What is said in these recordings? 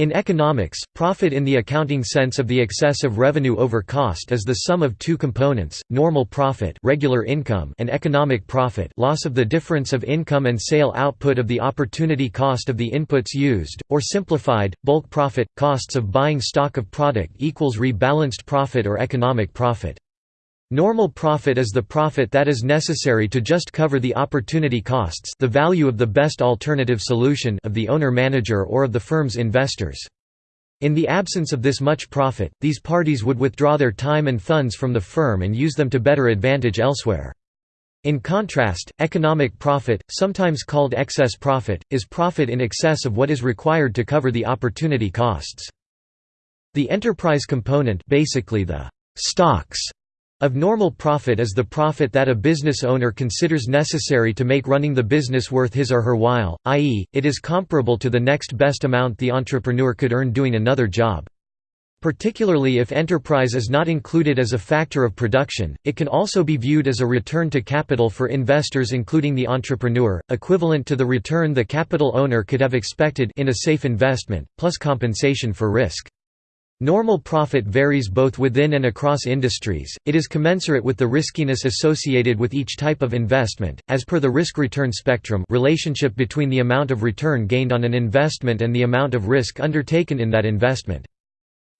In economics, profit in the accounting sense of the excess of revenue over cost is the sum of two components, normal profit regular income and economic profit loss of the difference of income and sale output of the opportunity cost of the inputs used, or simplified, bulk profit, costs of buying stock of product equals rebalanced profit or economic profit. Normal profit is the profit that is necessary to just cover the opportunity costs the value of the best alternative solution of the owner-manager or of the firm's investors. In the absence of this much profit, these parties would withdraw their time and funds from the firm and use them to better advantage elsewhere. In contrast, economic profit, sometimes called excess profit, is profit in excess of what is required to cover the opportunity costs. The enterprise component basically the stocks of normal profit is the profit that a business owner considers necessary to make running the business worth his or her while, i.e., it is comparable to the next best amount the entrepreneur could earn doing another job. Particularly if enterprise is not included as a factor of production, it can also be viewed as a return to capital for investors including the entrepreneur, equivalent to the return the capital owner could have expected in a safe investment, plus compensation for risk. Normal profit varies both within and across industries, it is commensurate with the riskiness associated with each type of investment, as per the risk-return spectrum relationship between the amount of return gained on an investment and the amount of risk undertaken in that investment.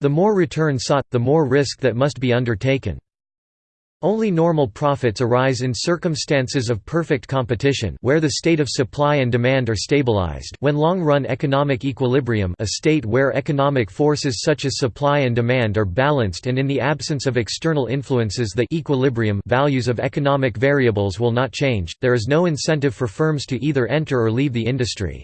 The more return sought, the more risk that must be undertaken. Only normal profits arise in circumstances of perfect competition where the state of supply and demand are stabilized when long-run economic equilibrium a state where economic forces such as supply and demand are balanced and in the absence of external influences the equilibrium values of economic variables will not change, there is no incentive for firms to either enter or leave the industry.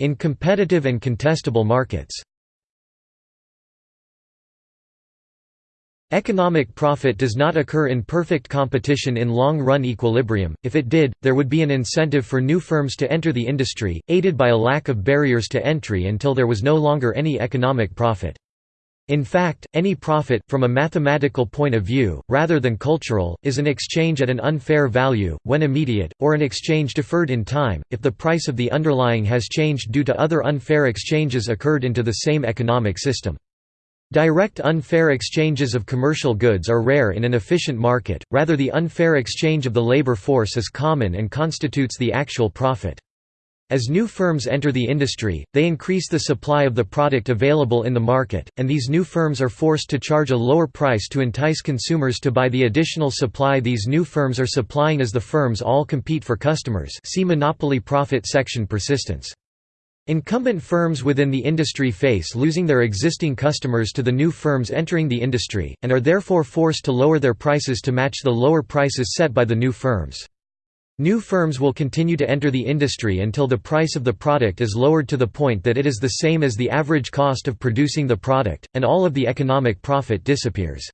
In competitive and contestable markets Economic profit does not occur in perfect competition in long-run equilibrium, if it did, there would be an incentive for new firms to enter the industry, aided by a lack of barriers to entry until there was no longer any economic profit. In fact, any profit, from a mathematical point of view, rather than cultural, is an exchange at an unfair value, when immediate, or an exchange deferred in time, if the price of the underlying has changed due to other unfair exchanges occurred into the same economic system. Direct unfair exchanges of commercial goods are rare in an efficient market, rather the unfair exchange of the labor force is common and constitutes the actual profit. As new firms enter the industry, they increase the supply of the product available in the market, and these new firms are forced to charge a lower price to entice consumers to buy the additional supply these new firms are supplying as the firms all compete for customers see monopoly profit section persistence. Incumbent firms within the industry face losing their existing customers to the new firms entering the industry, and are therefore forced to lower their prices to match the lower prices set by the new firms. New firms will continue to enter the industry until the price of the product is lowered to the point that it is the same as the average cost of producing the product, and all of the economic profit disappears.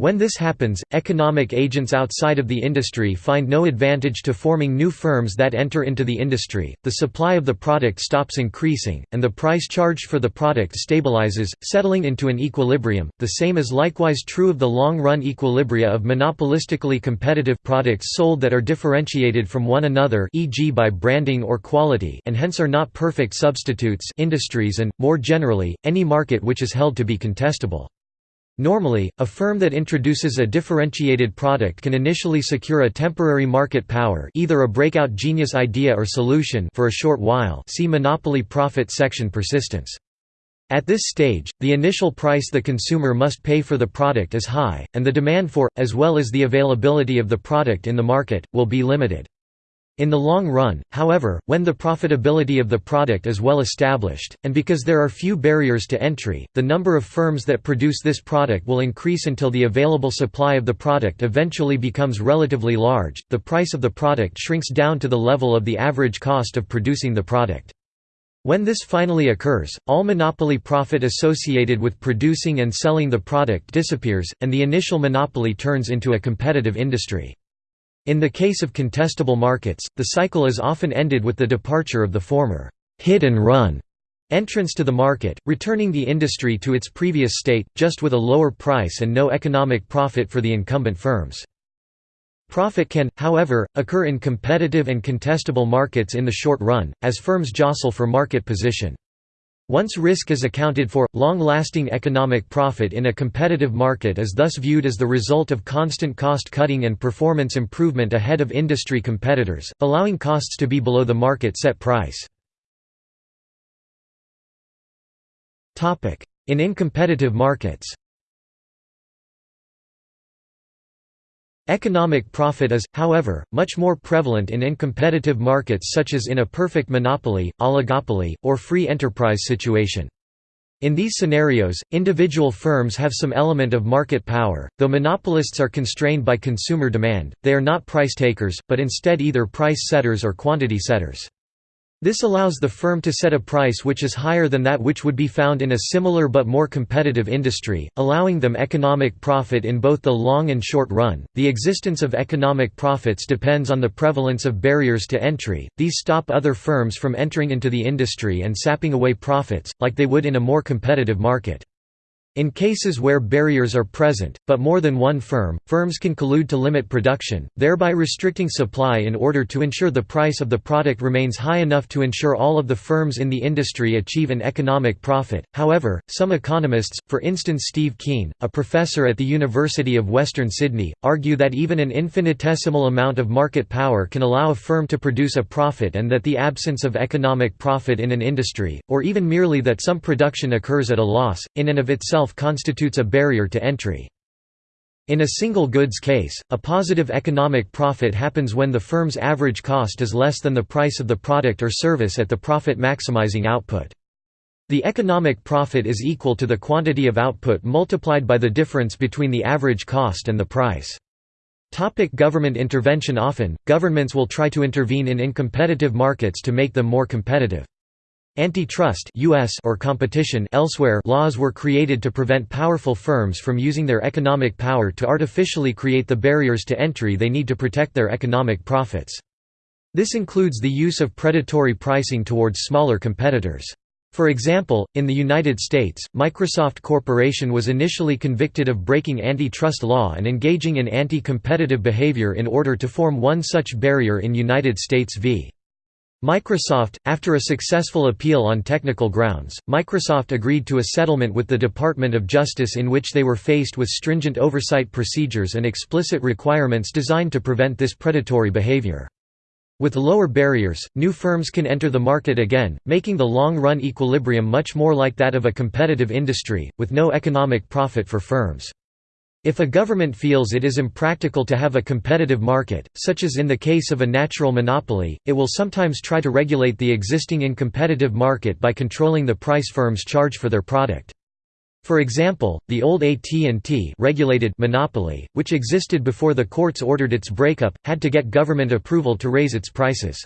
When this happens, economic agents outside of the industry find no advantage to forming new firms that enter into the industry, the supply of the product stops increasing, and the price charged for the product stabilizes, settling into an equilibrium. The same is likewise true of the long-run equilibria of monopolistically competitive products sold that are differentiated from one another e.g. by branding or quality and hence are not perfect substitutes industries and, more generally, any market which is held to be contestable. Normally, a firm that introduces a differentiated product can initially secure a temporary market power either a breakout genius idea or solution for a short while see monopoly profit section persistence. At this stage, the initial price the consumer must pay for the product is high, and the demand for, as well as the availability of the product in the market, will be limited. In the long run, however, when the profitability of the product is well established, and because there are few barriers to entry, the number of firms that produce this product will increase until the available supply of the product eventually becomes relatively large, the price of the product shrinks down to the level of the average cost of producing the product. When this finally occurs, all monopoly profit associated with producing and selling the product disappears, and the initial monopoly turns into a competitive industry. In the case of contestable markets, the cycle is often ended with the departure of the former hit and run entrance to the market, returning the industry to its previous state, just with a lower price and no economic profit for the incumbent firms. Profit can, however, occur in competitive and contestable markets in the short run, as firms jostle for market position. Once risk is accounted for, long-lasting economic profit in a competitive market is thus viewed as the result of constant cost-cutting and performance improvement ahead of industry competitors, allowing costs to be below the market set price. In incompetitive markets Economic profit is, however, much more prevalent in incompetitive markets such as in a perfect monopoly, oligopoly, or free enterprise situation. In these scenarios, individual firms have some element of market power, though monopolists are constrained by consumer demand, they are not price takers, but instead either price setters or quantity setters. This allows the firm to set a price which is higher than that which would be found in a similar but more competitive industry, allowing them economic profit in both the long and short run. The existence of economic profits depends on the prevalence of barriers to entry, these stop other firms from entering into the industry and sapping away profits, like they would in a more competitive market. In cases where barriers are present, but more than one firm, firms can collude to limit production, thereby restricting supply in order to ensure the price of the product remains high enough to ensure all of the firms in the industry achieve an economic profit. However, some economists, for instance Steve Keen, a professor at the University of Western Sydney, argue that even an infinitesimal amount of market power can allow a firm to produce a profit and that the absence of economic profit in an industry, or even merely that some production occurs at a loss, in and of itself itself constitutes a barrier to entry. In a single goods case, a positive economic profit happens when the firm's average cost is less than the price of the product or service at the profit-maximizing output. The economic profit is equal to the quantity of output multiplied by the difference between the average cost and the price. Topic government intervention Often, governments will try to intervene in incompetitive markets to make them more competitive. Antitrust US or competition elsewhere laws were created to prevent powerful firms from using their economic power to artificially create the barriers to entry they need to protect their economic profits. This includes the use of predatory pricing towards smaller competitors. For example, in the United States, Microsoft Corporation was initially convicted of breaking antitrust law and engaging in anti-competitive behavior in order to form one such barrier in United States v. Microsoft, after a successful appeal on technical grounds, Microsoft agreed to a settlement with the Department of Justice in which they were faced with stringent oversight procedures and explicit requirements designed to prevent this predatory behavior. With lower barriers, new firms can enter the market again, making the long-run equilibrium much more like that of a competitive industry, with no economic profit for firms. If a government feels it is impractical to have a competitive market, such as in the case of a natural monopoly, it will sometimes try to regulate the existing incompetitive market by controlling the price firms charge for their product. For example, the old AT&T regulated monopoly, which existed before the courts ordered its breakup, had to get government approval to raise its prices.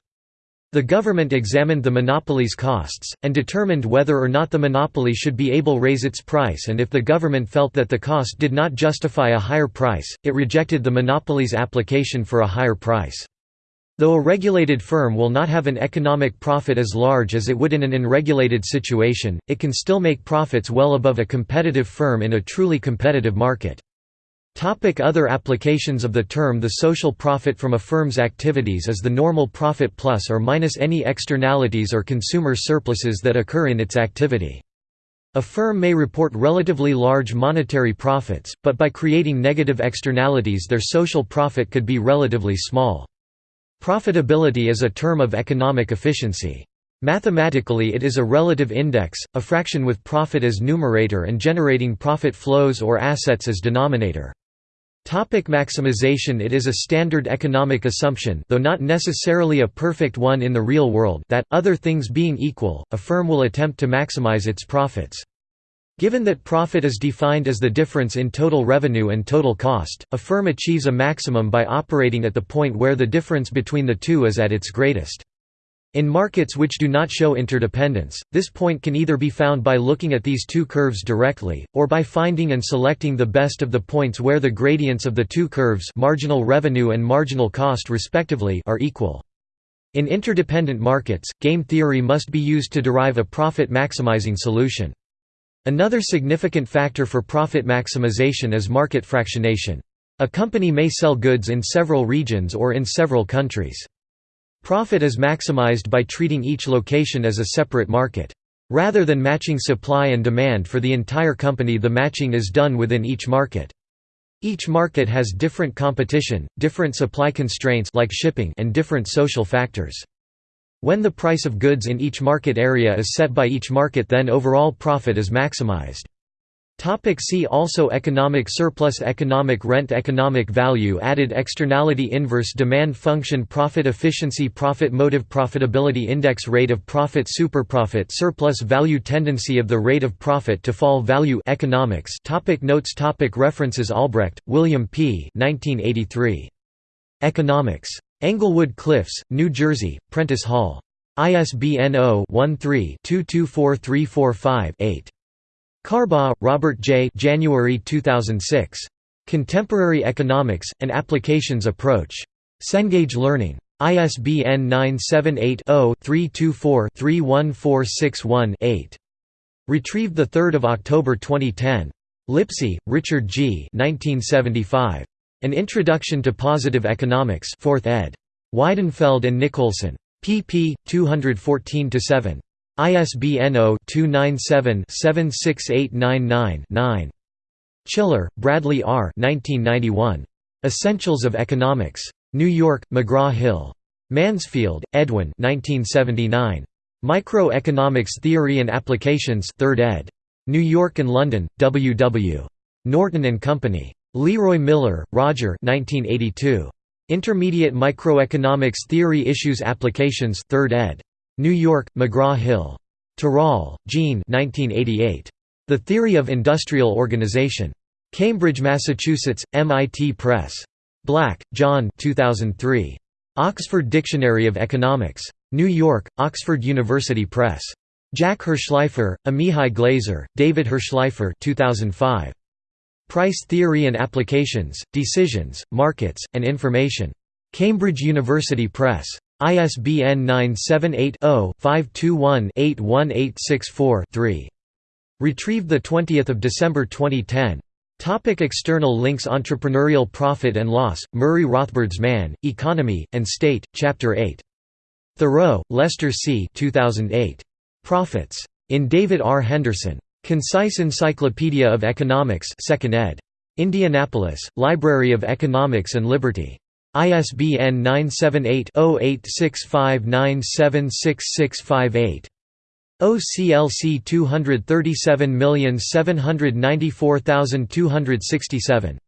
The government examined the monopoly's costs, and determined whether or not the monopoly should be able raise its price and if the government felt that the cost did not justify a higher price, it rejected the monopoly's application for a higher price. Though a regulated firm will not have an economic profit as large as it would in an unregulated situation, it can still make profits well above a competitive firm in a truly competitive market. Topic other applications of the term The social profit from a firm's activities is the normal profit plus or minus any externalities or consumer surpluses that occur in its activity. A firm may report relatively large monetary profits, but by creating negative externalities their social profit could be relatively small. Profitability is a term of economic efficiency. Mathematically it is a relative index, a fraction with profit as numerator and generating profit flows or assets as denominator. Topic maximization It is a standard economic assumption though not necessarily a perfect one in the real world that, other things being equal, a firm will attempt to maximize its profits. Given that profit is defined as the difference in total revenue and total cost, a firm achieves a maximum by operating at the point where the difference between the two is at its greatest. In markets which do not show interdependence, this point can either be found by looking at these two curves directly, or by finding and selecting the best of the points where the gradients of the two curves marginal revenue and marginal cost respectively are equal. In interdependent markets, game theory must be used to derive a profit-maximizing solution. Another significant factor for profit maximization is market fractionation. A company may sell goods in several regions or in several countries. Profit is maximized by treating each location as a separate market. Rather than matching supply and demand for the entire company the matching is done within each market. Each market has different competition, different supply constraints like shipping and different social factors. When the price of goods in each market area is set by each market then overall profit is maximized. Topic see also Economic surplus Economic rent Economic value added externality inverse demand function profit efficiency profit motive profitability index rate of profit superprofit surplus value tendency of the rate of profit to fall value economics topic Notes topic References Albrecht, William P. 1983. Economics. Englewood Cliffs, New Jersey, Prentice Hall. ISBN 0-13-224345-8. Carbaugh, Robert J. January 2006. Contemporary Economics, An Applications Approach. Cengage Learning. ISBN 978-0-324-31461-8. Retrieved 3 October 2010. Lipsey, Richard G. 1975. An Introduction to Positive Economics 4th ed. Weidenfeld and Nicolson. pp. 214–7. ISBN 0-297-76899-9. Schiller, Bradley R. 1991. Essentials of Economics. New York, McGraw-Hill. Mansfield, Edwin 1979. Microeconomics Theory and Applications 3rd ed. New York and London, W. W. Norton and Company. Leroy Miller, Roger 1982. Intermediate Microeconomics Theory Issues Applications 3rd ed. New York, McGraw-Hill. Tirole, Jean 1988. The Theory of Industrial Organization. Cambridge, Massachusetts, MIT Press. Black, John 2003. Oxford Dictionary of Economics. New York, Oxford University Press. Jack Hirshleifer, Amihai Glazer, David Hirshleifer 2005. Price Theory and Applications, Decisions, Markets, and Information. Cambridge University Press. ISBN 978-0-521-81864-3. Retrieved 20 December 2010. Topic external links Entrepreneurial Profit and Loss, Murray Rothbard's Man, Economy, and State, Chapter 8. Thurow, Lester C. 2008. Profits. In David R. Henderson. Concise Encyclopedia of Economics 2nd ed. Indianapolis, Library of Economics and Liberty. ISBN 978-0865976658. OCLC 237794267.